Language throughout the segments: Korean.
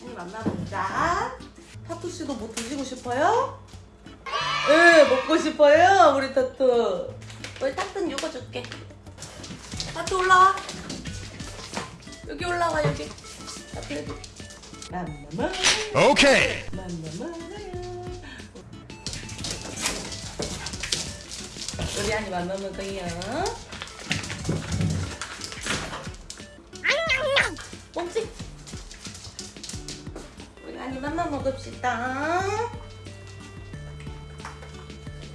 한입 만나보자. 타투 씨도 뭐 드시고 싶어요? 네, 먹고 싶어요, 우리 타투. 우리 타투는 이거 줄게. 타투 올라와. 여기 올라와, 여기. 타투 여기. 맘마마. Okay. 맘마마야. 우리 안 먹을 거예요. 멈지. 한입 한번 먹읍시다.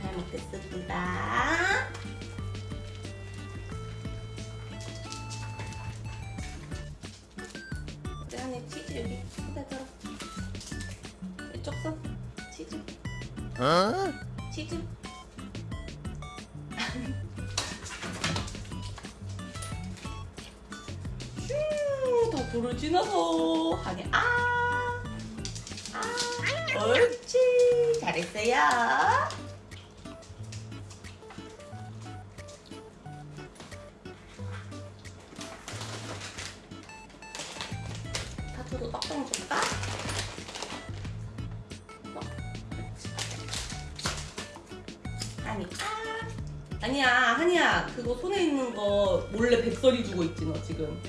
잘 먹겠습니다. 우리 한입 치즈 여기 손에 들어. 이쪽 손 치즈. Huh? 치즈. 슈, 다 돌을 지나서 아, 아, 옳지, 잘했어요. 타투도 떡떡 줄까? 떡. 아니 아 아니야 한이야 그거 손에 있는 거 몰래 백설이 주고 있지 너 지금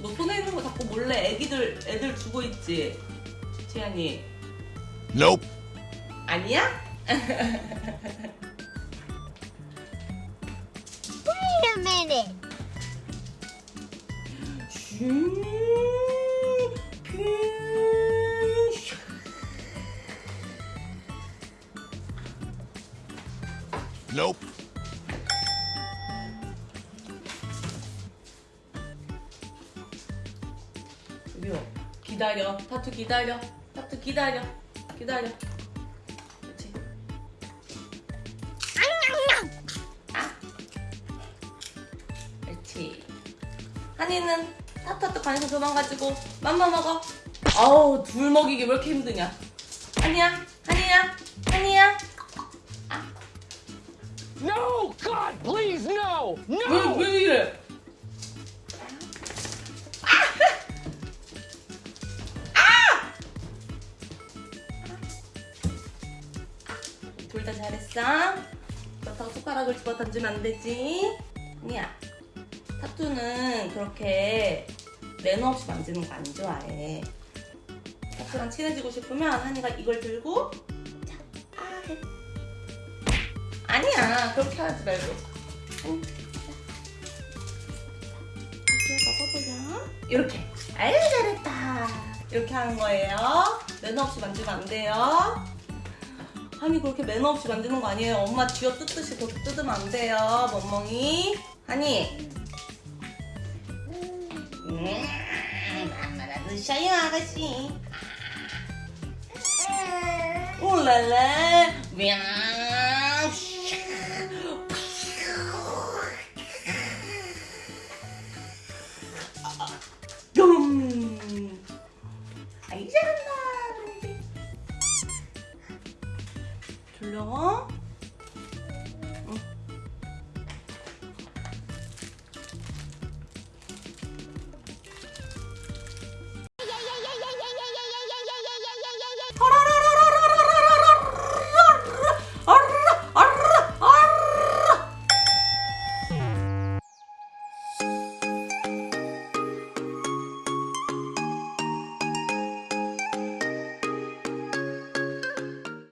너 손에 있는 거 자꾸 몰래 애기들 애들 주고 있지 지안이 Nope. 아니야? Wait a minute. Nope. 기다려 타투 기다려 타투 기다려 기다려. 그렇지 아! 그렇지 한이는 타투한테 관심 그만 가지고 맘마 먹어. 아우 둘 먹이기 왜 이렇게 힘드냐? 한이야? 한이야? 한이야? No! God, please, no! 왜, No! 왜 이래 둘 다 잘했어. 그렇다고 손가락을 집어 던지면 안 되지. 아니야. 타투는 그렇게 매너 없이 만지는 거 안 좋아해. 타투랑 친해지고 싶으면 한이가 이걸 들고 자, 아 해. 아니야. 그렇게 하지 말고. 응. 이렇게. 아유 잘했다. 이렇게 하는 거예요. 매너 없이 만지면 안 돼요. 한이 그렇게 매너 없이 만드는 거 아니에요. 엄마 쥐어 뜯듯이 그렇게 뜯으면 안 돼요. 멍멍이. 한이. 음, 엄마나 드셔요 아가씨. 올랄라. мя. Laurent.